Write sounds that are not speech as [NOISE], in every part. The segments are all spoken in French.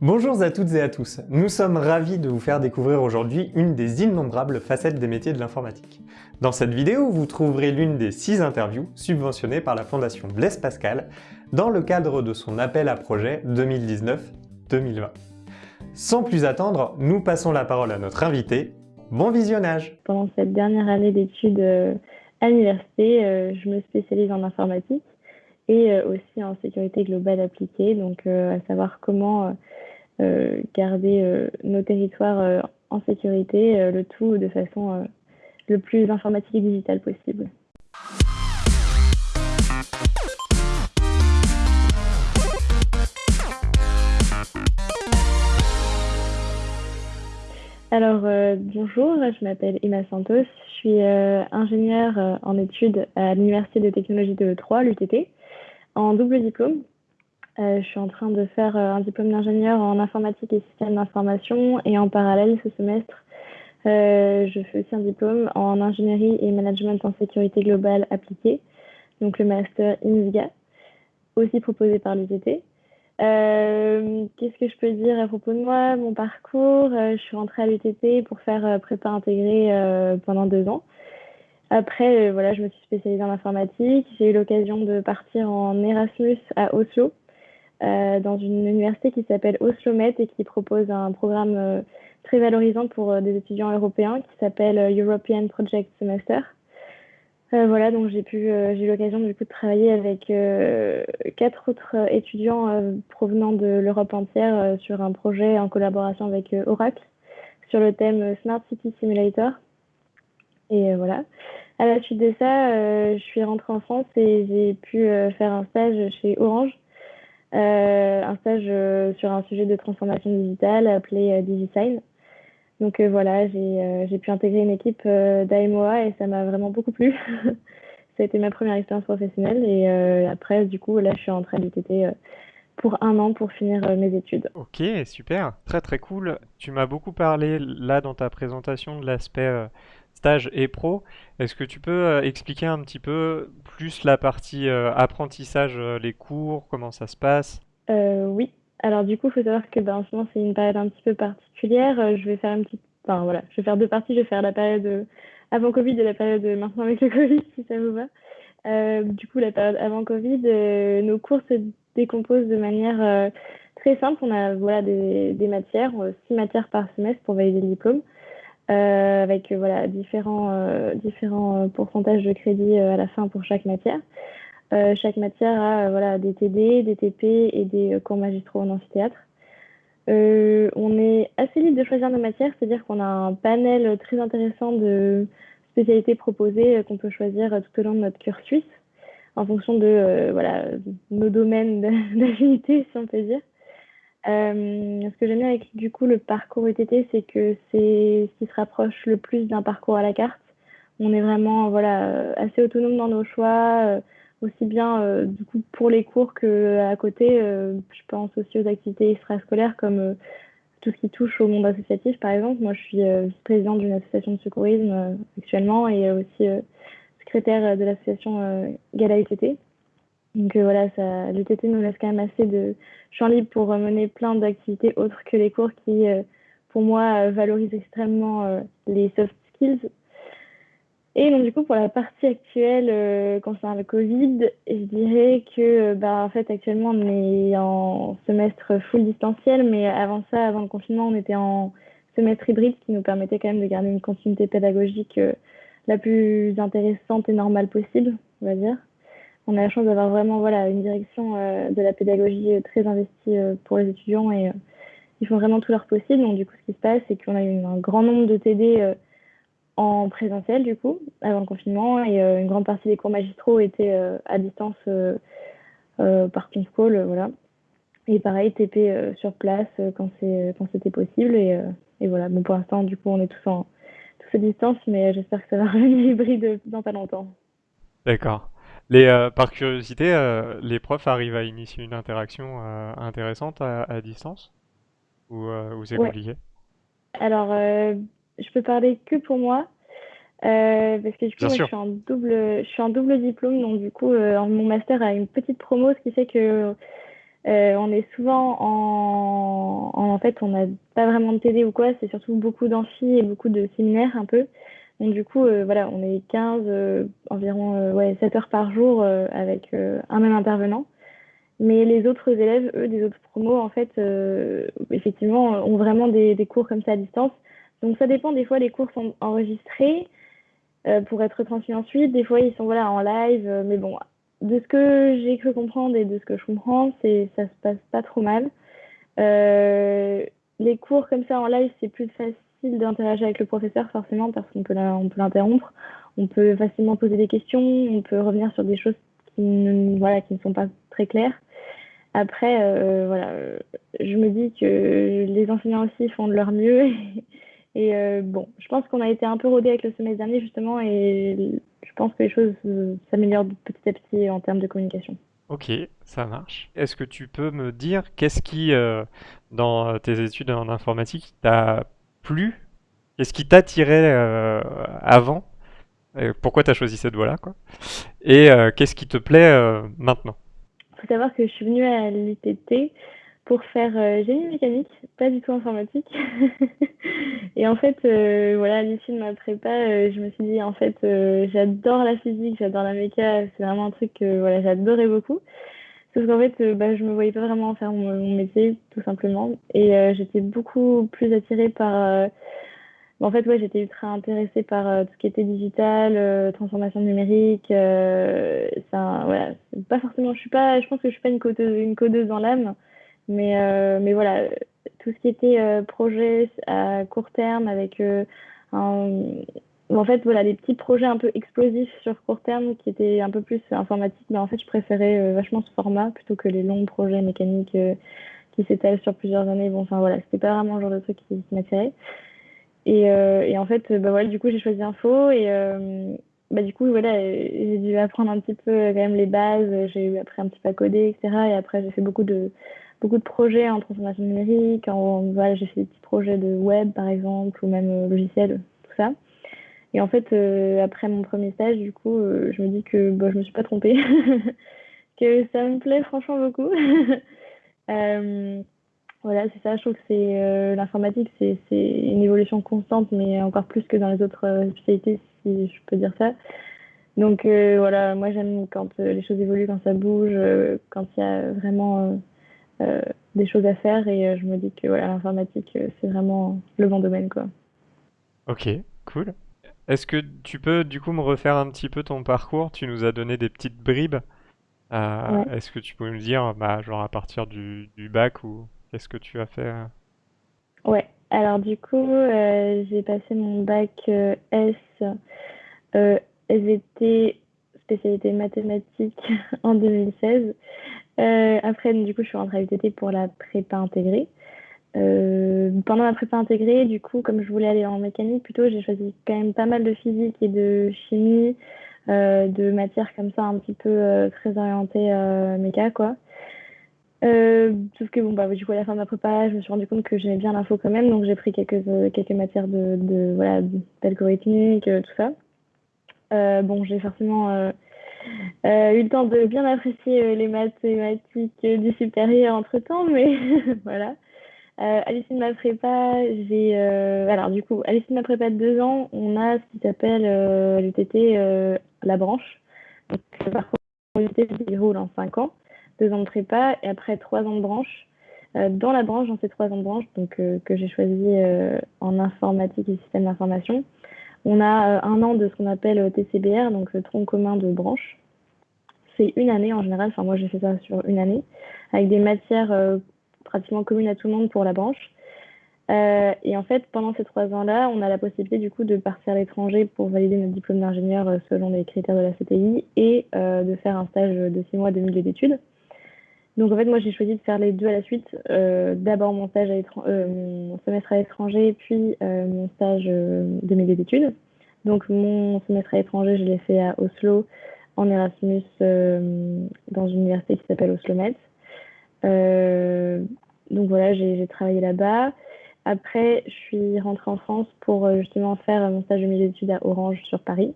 Bonjour à toutes et à tous, nous sommes ravis de vous faire découvrir aujourd'hui une des innombrables facettes des métiers de l'informatique. Dans cette vidéo, vous trouverez l'une des six interviews subventionnées par la Fondation Blaise Pascal dans le cadre de son appel à projet 2019-2020. Sans plus attendre, nous passons la parole à notre invité. Bon visionnage Pendant cette dernière année d'études euh, à l'université, euh, je me spécialise en informatique et euh, aussi en sécurité globale appliquée, donc à savoir comment garder euh, nos territoires euh, en sécurité, le tout de façon le plus informatique et digitale possible. Alors, bonjour, je m'appelle Emma Santos, je suis ingénieure en études à l'Université de technologie de Troyes, l'UTT, en double diplôme, euh, je suis en train de faire euh, un diplôme d'ingénieur en informatique et système d'information et en parallèle ce semestre, euh, je fais aussi un diplôme en ingénierie et management en sécurité globale appliquée, donc le master INSGA, aussi proposé par l'UTT. Qu'est-ce que je peux dire à propos de moi? Mon parcours, je suis rentrée à l'UTT pour faire prépa intégrée pendant deux ans. Après, voilà, je me suis spécialisée en informatique. J'ai eu l'occasion de partir en Erasmus à Oslo euh, dans une université qui s'appelle Oslomet et qui propose un programme euh, très valorisant pour euh, des étudiants européens qui s'appelle European Project Semester. voilà, donc j'ai eu l'occasion du coup de travailler avec quatre autres étudiants provenant de l'Europe entière sur un projet en collaboration avec Oracle sur le thème Smart City Simulator. Et voilà. À la suite de ça, je suis rentrée en France et j'ai pu faire un stage chez Orange euh, un stage euh, sur un sujet de transformation digitale appelé euh, DigiSign. Donc voilà, j'ai pu intégrer une équipe d'AMOA et ça m'a vraiment beaucoup plu. [LAUGHS] ça a été ma première expérience professionnelle et après, du coup, là, je suis entrée à l'UTT pour un an pour finir mes études. Ok, super, très très cool. Tu m'as beaucoup parlé là dans ta présentation de l'aspect stage et pro. Est-ce que tu peux euh, expliquer un petit peu plus la partie euh, apprentissage, euh, les cours, comment ça se passe? Oui. Alors du coup, il faut savoir que ben, en ce moment, c'est une période un petit peu particulière. je vais faire une petite... Enfin voilà, je vais faire deux parties. Je vais faire la période avant Covid et la période maintenant avec le [LAUGHS] Covid, si ça vous va. du coup, la période avant Covid, nos cours se décomposent de manière très simple. On a voilà, des, des matières, six matières par semestre pour valider le diplôme. Euh, avec voilà, différents, euh, différents euh, pourcentages de crédit à la fin pour chaque matière. chaque matière a voilà, des TD, des TP et des cours magistraux en amphithéâtre. on est assez libre de choisir nos matières, c'est-à-dire qu'on a un panel très intéressant de spécialités proposées qu'on peut choisir tout au long de notre cursus en fonction de voilà, nos domaines [LAUGHS] d'affinité, si on peut dire. Euh, ce que j'aime bien avec du coup le parcours UTT, c'est que c'est ce qui se rapproche le plus d'un parcours à la carte. On est vraiment voilà assez autonome dans nos choix, euh, aussi bien euh, du coup pour les cours que à côté. je pense aussi aux activités extrascolaires comme tout ce qui touche au monde associatif, par exemple. Moi, je suis vice-présidente d'une association de secourisme actuellement et aussi secrétaire de l'association Gala UTT. Donc euh, voilà, ça, l'UTT nous laisse quand même assez de champ libre pour mener plein d'activités autres que les cours qui, euh, pour moi, euh, valorisent extrêmement les soft skills. Et donc du coup, pour la partie actuelle concernant le Covid, je dirais que bah, en fait actuellement on est en semestre full distanciel, mais avant ça, avant le confinement, on était en semestre hybride qui nous permettait quand même de garder une continuité pédagogique la plus intéressante et normale possible, on va dire on a la chance d'avoir vraiment voilà, une direction euh, de la pédagogie euh, très investie euh, pour les étudiants et ils font vraiment tout leur possible. Donc, du coup, ce qui se passe, c'est qu'on a eu un grand nombre de TD en présentiel, du coup, avant le confinement, et une grande partie des cours magistraux étaient à distance par Teams Call, voilà. Et pareil, TP sur place quand c'était possible. Et, voilà, bon, pour l'instant, du coup, on est tous à distance, mais j'espère que ça va [LAUGHS] revenir hybride dans pas longtemps. D'accord. Les, euh, par curiosité, euh, les profs arrivent à initier une interaction euh, intéressante à, distance? Ou, c'est compliqué? Alors, je peux parler que pour moi. parce que du coup, je, suis en double, je suis en double diplôme, donc du coup, mon master a une petite promo, ce qui fait que on est souvent en, en fait, on n'a pas vraiment de TD ou quoi, c'est surtout beaucoup d'amphi et beaucoup de séminaires un peu. Donc du coup, voilà, on est 15, environ ouais, 7 heures par jour avec un même intervenant. Mais les autres élèves, eux, des autres promos, en fait, effectivement, ont vraiment des, des, cours comme ça à distance. Donc ça dépend, des fois les cours sont enregistrés pour être transmis ensuite, des fois ils sont voilà, en live, mais bon, de ce que j'ai cru comprendre et de ce que je comprends, c'est ça se passe pas trop mal. Euh, les cours comme ça en live, c'est plus facile d'interagir avec le professeur forcément parce qu'on peut l'interrompre, on peut facilement poser des questions, on peut revenir sur des choses qui ne, voilà, qui ne sont pas très claires. Après, euh, voilà, je me dis que les enseignants aussi font de leur mieux. [LAUGHS] Et, euh, bon, je pense qu'on a été un peu rodé avec le semestre dernier justement et je pense que les choses s'améliorent petit à petit en termes de communication. Ok, ça marche. Est-ce que tu peux me dire qu'est-ce qui, euh, dans tes études en informatique, t'a plu Qu'est-ce qui t'attirait euh, avant Pourquoi tu as choisi cette voie-là quoi Et euh, qu'est-ce qui te plaît maintenant? Il faut savoir que je suis venue à l'ITT pour faire euh, génie mécanique, pas du tout informatique. [LAUGHS] et en fait, euh, voilà, à l'issue de ma prépa, euh, je me suis dit, en fait, j'adore la physique, j'adore la méca, c'est vraiment un truc que voilà, j'adorais beaucoup. Sauf qu'en fait, bah, je me voyais pas vraiment faire mon, métier, tout simplement. Et j'étais beaucoup plus attirée par... en fait, ouais, j'étais ultra intéressée par tout ce qui était digital, transformation numérique. ça, voilà, pas forcément, je suis pas, je pense que je suis pas une codeuse, une codeuse dans l'âme. Mais, euh, mais voilà, tout ce qui était euh, projet à court terme avec euh, en fait, voilà, des petits projets un peu explosifs sur court terme qui étaient un peu plus informatiques, mais en fait, je préférais vachement ce format plutôt que les longs projets mécaniques qui s'étalent sur plusieurs années. Bon, enfin voilà, c'était pas vraiment le genre de truc qui, m'attirait. Et, et, en fait, bah voilà, du coup, j'ai choisi Info et bah du coup, voilà, j'ai dû apprendre un petit peu quand même les bases. J'ai appris un petit peu à coder, etc. Et après, j'ai fait beaucoup de beaucoup de projets en transformation numérique. En, voilà, j'ai fait des petits projets de web, par exemple, ou même euh, logiciel, tout ça. Et en fait, euh, après mon premier stage, du coup, euh, je me dis que bah, je me suis pas trompée, [LAUGHS] que ça me plaît franchement beaucoup. [LAUGHS] voilà, c'est ça. Je trouve que c'est l'informatique, c'est une évolution constante, mais encore plus que dans les autres spécialités, si je peux dire ça. Donc voilà, moi j'aime quand les choses évoluent, quand ça bouge, quand il y a vraiment euh, des choses à faire et euh, je me dis que voilà, l'informatique, euh, c'est vraiment le bon domaine. Quoi. Ok, cool. Est-ce que tu peux du coup me refaire un petit peu ton parcours? Tu nous as donné des petites bribes. Est-ce que tu peux me dire, bah, genre à partir du, du bac ou qu'est-ce que tu as fait Ouais, alors du coup, j'ai passé mon bac S SVT spécialité mathématiques [LAUGHS] en 2016. Euh, après, du coup, je suis rentrée à UTT pour la prépa intégrée. Euh, pendant la prépa intégrée, du coup, comme je voulais aller en mécanique, plutôt, j'ai choisi quand même pas mal de physique et de chimie, euh, de matières comme ça, un petit peu très orientées méca, quoi. sauf que bon, bah, du coup, à la fin de ma prépa, je me suis rendu compte que j'aimais bien l'info quand même, donc j'ai pris quelques, quelques matières de, voilà, d'algorithmique, tout ça. bon, j'ai forcément euh, eu le temps de bien apprécier euh, les mathématiques euh, du supérieur entre temps, mais [LAUGHS] voilà. Euh, à l'issue de ma prépa, j'ai. alors, du coup, à de ma prépa de deux ans, on a ce qui s'appelle l'UTT, la branche. Donc, le parcours l'UTT se déroule en cinq ans, deux ans de prépa et après trois ans de branche. dans la branche, dans ces trois ans de branche, donc, que j'ai choisi en informatique et système d'information, on a un an de ce qu'on appelle TCBR, donc le tronc commun de branche c'est une année en général. Enfin, moi, j'ai fait ça sur une année, avec des matières euh, pratiquement communes à tout le monde pour la branche. Euh, et en fait, pendant ces trois ans-là, on a la possibilité du coup de partir à l'étranger pour valider notre diplôme d'ingénieur euh, selon les critères de la CTI et de faire un stage de six mois de milieu d'études. Donc en fait, moi j'ai choisi de faire les deux à la suite. D'abord mon stage à mon semestre à l'étranger, puis mon stage de milieu d'études. Donc mon semestre à l'étranger, je l'ai fait à Oslo en Erasmus euh, dans une université qui s'appelle Oslo Euh, donc voilà, j'ai travaillé là-bas. Après, je suis rentrée en France pour euh, justement faire mon stage de milieu d'études à Orange sur Paris.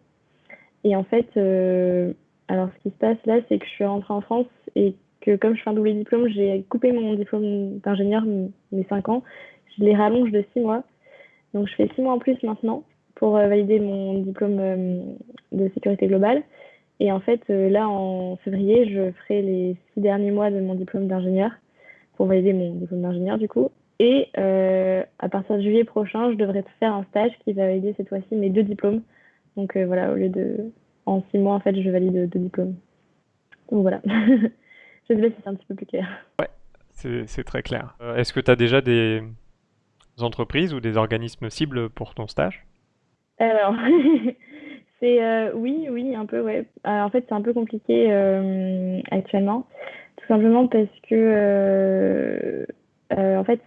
Et en fait, euh, alors ce qui se passe là, c'est que je suis rentrée en France et que comme je fais un double diplôme, j'ai coupé mon diplôme d'ingénieur, mes 5 ans, je les rallonge de 6 mois. Donc je fais 6 mois en plus maintenant pour euh, valider mon diplôme euh, de sécurité globale. Et en fait, euh, là, en février, je ferai les 6 derniers mois de mon diplôme d'ingénieur pour valider mon diplôme d'ingénieur du coup. Et à partir de juillet prochain, je devrais faire un stage qui va valider cette fois-ci mes deux diplômes. Donc voilà, au lieu de en six mois, en fait, je valide deux diplômes. Donc voilà. [LAUGHS] je sais pas si c'est un petit peu plus clair. Ouais, c'est très clair. Est-ce que tu as déjà des entreprises ou des organismes cibles pour ton stage? Alors, [LAUGHS] c'est euh, oui, oui, un peu, ouais. en fait, c'est un peu compliqué euh, actuellement, tout simplement parce que, euh, en fait,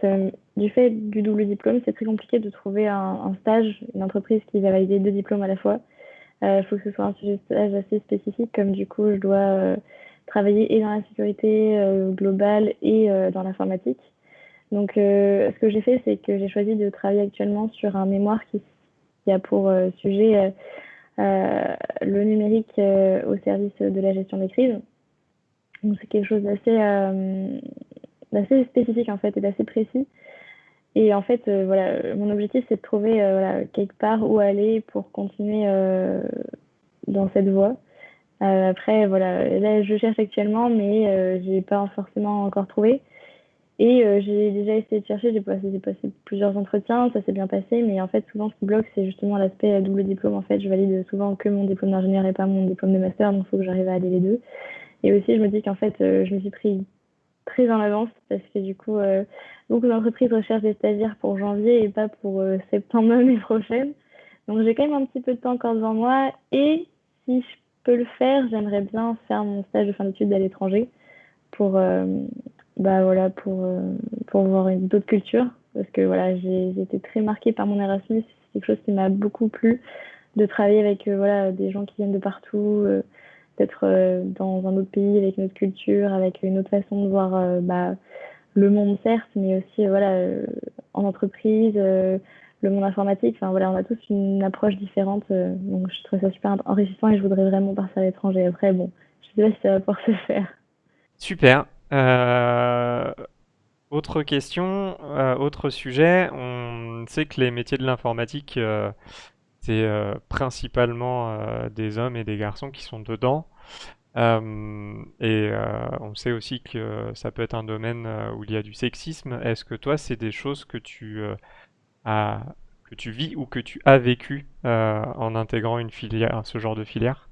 du fait du double diplôme, c'est très compliqué de trouver un, stage, une entreprise qui va valider deux diplômes à la fois. Il faut que ce soit un sujet de stage assez spécifique, comme du coup, je dois travailler et dans la sécurité globale et dans l'informatique. Donc, ce que j'ai fait, c'est que j'ai choisi de travailler actuellement sur un mémoire qui a pour sujet le numérique au service de la gestion des crises. Donc c'est quelque chose d'assez assez spécifique en fait et d'assez précis. Et en fait, voilà, mon objectif c'est de trouver quelque part où aller pour continuer dans cette voie. après, voilà, là je cherche actuellement, mais j'ai pas forcément encore trouvé. Et euh, j'ai déjà essayé de chercher, j'ai passé, plusieurs entretiens, ça s'est bien passé, mais en fait, souvent, ce qui bloque, c'est justement l'aspect double diplôme. En fait, je valide souvent que mon diplôme d'ingénieur et pas mon diplôme de master, donc il faut que j'arrive à aller les deux. Et aussi, je me dis qu'en fait, euh, je me suis pris très en avance parce que du coup, euh, beaucoup d'entreprises recherchent des stagiaires pour janvier et pas pour septembre [LAUGHS] l'année prochaine. Donc, j'ai quand même un petit peu de temps encore devant moi. Et si je peux le faire, j'aimerais bien faire mon stage de fin d'études à l'étranger pour bah voilà pour euh, pour voir d'autres cultures. Parce que voilà j'ai été très marquée par mon Erasmus. C'est quelque chose qui m'a beaucoup plu de travailler avec euh, voilà des gens qui viennent de partout euh, d'être dans un autre pays avec une autre culture avec une autre façon de voir bah, le monde certes mais aussi voilà en entreprise le monde informatique. Enfin voilà on a tous une approche différente donc je trouve ça super enrichissant et je voudrais vraiment partir à l'étranger. Après bon je sais pas si ça va pouvoir se faire. Super euh, autre question, euh, autre sujet. On sait que les métiers de l'informatique, euh, c'est principalement des hommes et des garçons qui sont dedans. et on sait aussi que ça peut être un domaine où il y a du sexisme. Est-ce que toi, c'est des choses que tu que tu vis ou que tu as vécu en intégrant une filière, ce genre de filière?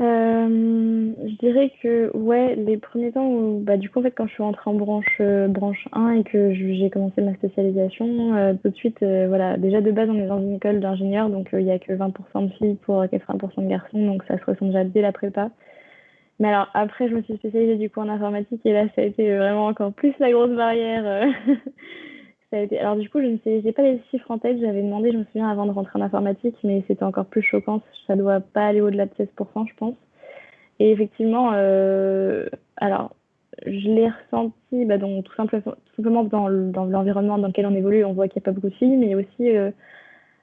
Euh, je dirais que ouais, les premiers temps où bah, du coup, en fait, quand je suis rentrée en branche, euh, branche 1 et que j'ai commencé ma spécialisation, euh, tout de suite, voilà, déjà de base, on est dans une école d'ingénieurs, donc il y a que 20% de filles pour 80% de garçons, donc ça se ressent déjà dès la prépa. Mais alors après, je me suis spécialisée du coup en informatique et là, ça a été vraiment encore plus la grosse barrière. [LAUGHS] Alors du coup, je ne sais, j'ai pas les chiffres en tête. J'avais demandé, je me souviens, avant de rentrer en informatique, mais c'était encore plus choquant. Ça doit pas aller au-delà de 16%, je pense. Et effectivement, euh, alors je l'ai ressenti, bah, donc, tout, simplement, simplement dans l'environnement dans, lequel on évolue, on voit qu'il n'y a pas beaucoup de filles, mais aussi, euh,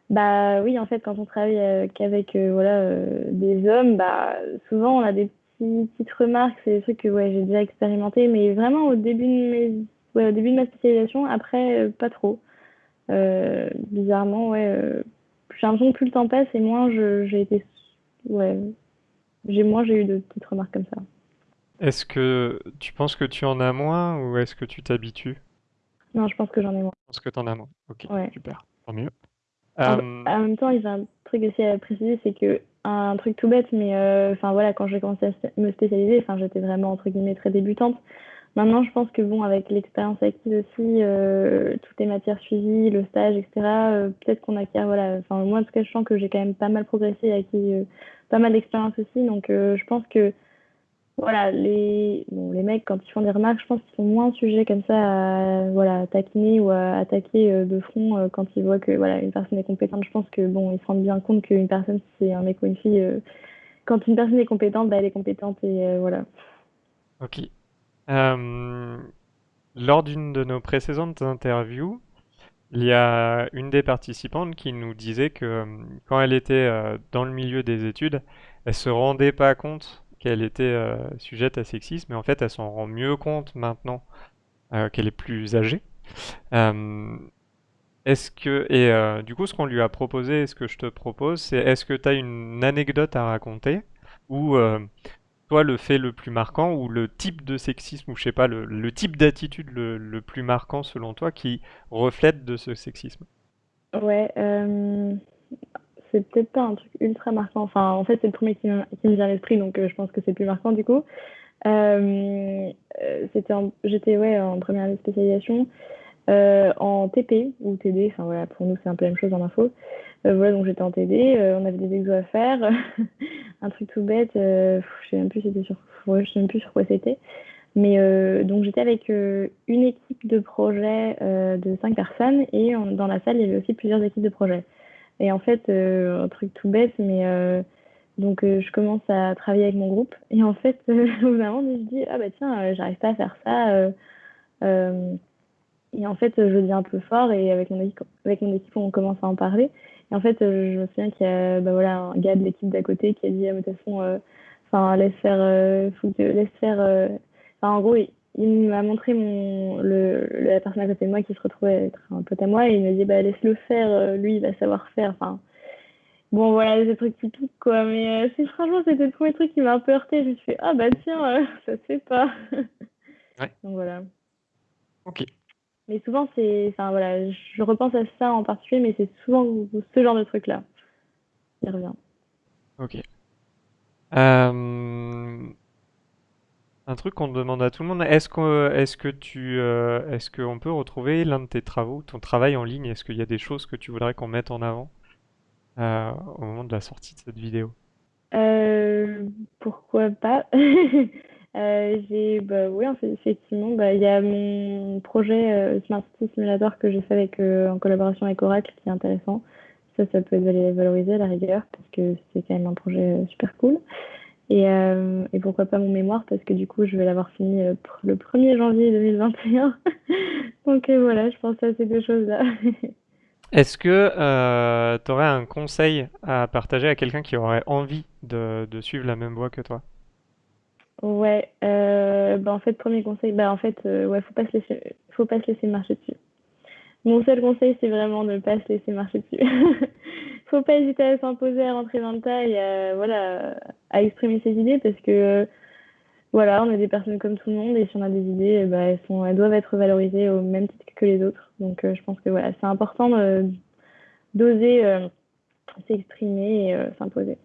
bah oui, en fait, quand on travaille euh, qu'avec voilà des hommes, bah souvent on a des petites remarques, c'est des trucs que ouais, j'ai déjà expérimenté, mais vraiment au début de mes au début de ma spécialisation, après, euh, pas trop. Euh, bizarrement, ouais. Euh, j'ai l'impression que plus le temps passe et moins j'ai été. Ouais. J'ai moins j'ai eu de petites remarques comme ça. Est-ce que tu penses que tu en as moins ou est-ce que tu t'habitues? Non, je pense que j'en ai moins. Je pense que tu en as moins. Ok, super. Tant mieux. En, même temps, il y a un truc aussi à préciser, c'est que un truc tout bête, mais enfin voilà, quand j'ai commencé à me spécialiser, enfin j'étais vraiment entre guillemets très débutante. Maintenant, je pense que bon, avec l'expérience acquise aussi, euh, toutes les matières suivies, le stage, etc., euh, peut-être qu'on acquiert, voilà, enfin, moi, en tout cas, je sens que j'ai quand même pas mal progressé et acquis euh, pas mal d'expérience aussi. Donc, je pense que, voilà, les, bon, les mecs, quand ils font des remarques, je pense qu'ils sont moins sujets comme ça à, voilà, taquiner ou à attaquer de front quand ils voient que, voilà, une personne est compétente. Je pense que, bon, ils se rendent bien compte qu'une personne, c'est un mec ou une fille, quand une personne est compétente, bah, elle est compétente et voilà. Ok. Euh, lors d'une de nos précédentes interviews, il y a une des participantes qui nous disait que euh, quand elle était euh, dans le milieu des études, elle se rendait pas compte qu'elle était sujette à sexisme, mais en fait, elle s'en rend mieux compte maintenant qu'elle est plus âgée. Est-ce que et du coup, ce qu'on lui a proposé, ce que je te propose, c'est est-ce que tu as une anecdote à raconter ou toi le fait le plus marquant ou le type de sexisme ou je sais pas le, type d'attitude le, plus marquant selon toi qui reflète de ce sexisme? Ouais, euh, c'est peut-être pas un truc ultra marquant. Enfin, en fait, c'est le premier qui, me vient à l'esprit, donc euh, je pense que c'est plus marquant du coup. Euh, c'était j'étais ouais en première année spécialisation en TP ou TD. Enfin voilà, pour nous c'est un peu la même chose en info. voilà, donc j'étais en TD, on avait des exos à faire, [LAUGHS] un truc tout bête. je sais même plus c'était sur, je sais même plus sur quoi c'était. Mais euh, donc j'étais avec euh, une équipe de projet euh, de cinq personnes et dans la salle il y avait aussi plusieurs équipes de projet. Et en fait, un truc tout bête, mais donc je commence à travailler avec mon groupe et en fait [LAUGHS] au bout d'un moment je dis ah bah tiens j'arrive pas à faire ça. Et en fait je dis un peu fort et avec mon équipe, avec mon équipe on commence à en parler. Et en fait je me souviens qu'il y a bah, voilà un gars de l'équipe d'à côté qui a dit ah mais de toute façon enfin laisse faire faut que laisse faire en gros, il, m'a montré mon, le, la personne à côté de moi qui se retrouvait être un pote à moi et il m'a dit bah laisse-le faire, euh, lui il va savoir faire. Enfin, bon voilà, des trucs typiques quoi. Mais euh, c'est franchement c'était le premier truc qui m'a un peu heurté. Je me suis fait ah bah tiens, euh, [LAUGHS] ça se fait pas. ouais. Donc voilà. Ok. Mais souvent c'est, enfin voilà, je repense à ça en particulier, mais c'est souvent ce genre de truc là. Il revient. Ok. Euh... Un truc qu'on demande à tout le monde, est-ce que, est-ce que tu, euh, est-ce qu'on peut retrouver l'un de tes travaux, ton travail en ligne? Est-ce qu'il y a des choses que tu voudrais qu'on mette en avant euh, au moment de la sortie de cette vidéo? Pourquoi pas? [LAUGHS] j'ai, bah, oui, effectivement, bah, il y a mon projet Smart City Simulator que j'ai fait avec, en collaboration avec Oracle qui est intéressant. Ça, ça peut être valorisé à la rigueur parce que c'est quand même un projet super cool. Et, euh, et, pourquoi pas mon mémoire, parce que du coup, je vais l'avoir fini euh, le 1er janvier 2021. [LAUGHS] Donc euh, voilà, je pense à ces deux choses-là. [LAUGHS] Est-ce que euh, tu aurais un conseil à partager à quelqu'un qui aurait envie de, de, suivre la même voie que toi? Ouais, bah en fait, premier conseil, bah en fait, ouais, faut pas se laisser, faut pas se laisser marcher dessus. Mon seul conseil, c'est vraiment de ne pas se laisser marcher dessus. [LAUGHS] faut pas hésiter à s'imposer, à rentrer dans le tas et à, voilà, à exprimer ses idées parce que voilà, on est des personnes comme tout le monde et si on a des idées, bah, elles, sont, elles doivent être valorisées au même titre que les autres. Donc euh, je pense que voilà, c'est important d'oser euh, s'exprimer et euh, s'imposer.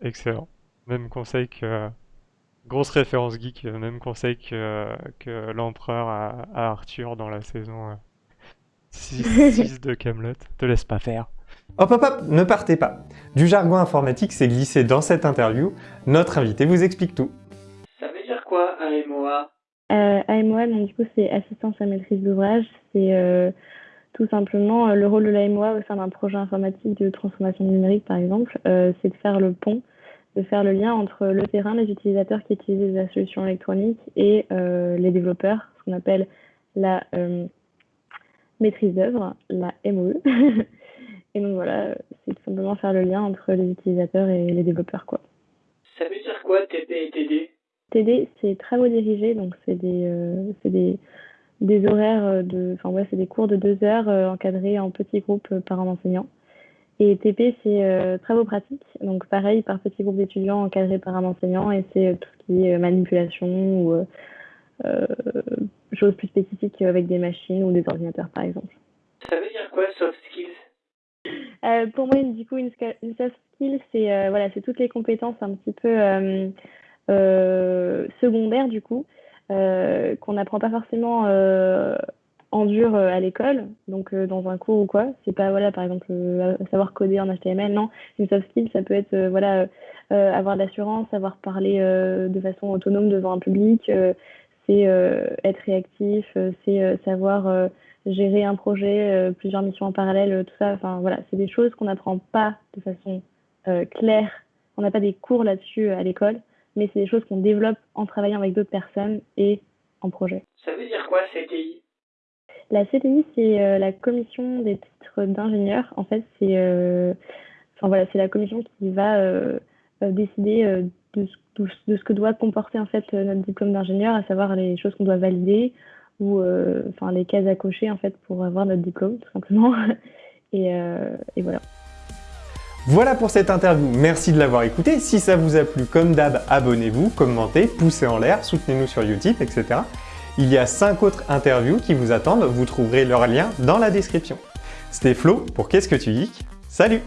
Excellent. Même conseil que grosse référence geek, même conseil que, que l'empereur à, Arthur dans la saison 6, [LAUGHS] de Camelot. Te laisse pas faire. Hop hop hop, ne partez pas Du jargon informatique s'est glissé dans cette interview, notre invité vous explique tout. Ça veut dire quoi AMOA euh, AMOA, donc, du coup c'est assistance à maîtrise d'ouvrage, c'est euh, tout simplement euh, le rôle de l'AMOA au sein d'un projet informatique de transformation numérique par exemple, euh, c'est de faire le pont, de faire le lien entre le terrain, les utilisateurs qui utilisent la solution électronique et les développeurs, ce qu'on appelle la maîtrise d'œuvre, la MOE. [LAUGHS] Et donc voilà, c'est tout simplement faire le lien entre les utilisateurs et les développeurs. Quoi. Ça veut dire quoi TD et TD TD, c'est travaux dirigés, donc c'est des, euh, des, des horaires de. Enfin, ouais, c'est des cours de deux heures euh, encadrés en petits groupes euh, par un enseignant. Et TP, c'est travaux pratiques, donc pareil, par petits groupes d'étudiants encadrés par un enseignant, et c'est tout ce qui est manipulation ou choses plus spécifiques avec des machines ou des ordinateurs, par exemple. Ça veut dire quoi, soft skills? Euh, pour moi, du coup, une, soft skill, c'est euh, voilà, c'est toutes les compétences un petit peu euh, secondaires, du coup, qu'on n'apprend pas forcément en dur à l'école, donc dans un cours ou quoi. C'est pas, voilà, par exemple, savoir coder en HTML, non. Une soft skill, ça peut être, voilà, avoir de l'assurance, savoir parler de façon autonome devant un public, c'est être réactif, c'est savoir gérer un projet, euh, plusieurs missions en parallèle, euh, tout ça. Enfin voilà, c'est des choses qu'on n'apprend pas de façon euh, claire. On n'a pas des cours là-dessus à l'école, mais c'est des choses qu'on développe en travaillant avec d'autres personnes et en projet. Ça veut dire quoi CTI La CTI, c'est la commission des titres d'ingénieur. En fait, c'est enfin voilà, la commission qui va décider de, ce, que doit comporter en fait notre diplôme d'ingénieur, à savoir les choses qu'on doit valider ou les cases à cocher en fait pour avoir notre diplôme tout simplement. [LAUGHS] et, et voilà. Voilà pour cette interview, merci de l'avoir écouté. Si ça vous a plu, comme d'hab, abonnez-vous, commentez, poussez en l'air, soutenez-nous sur Utip, etc. Il y a 5 autres interviews qui vous attendent, vous trouverez leur lien dans la description. C'était Flo pour Qu'est-ce que tu geeks? Salut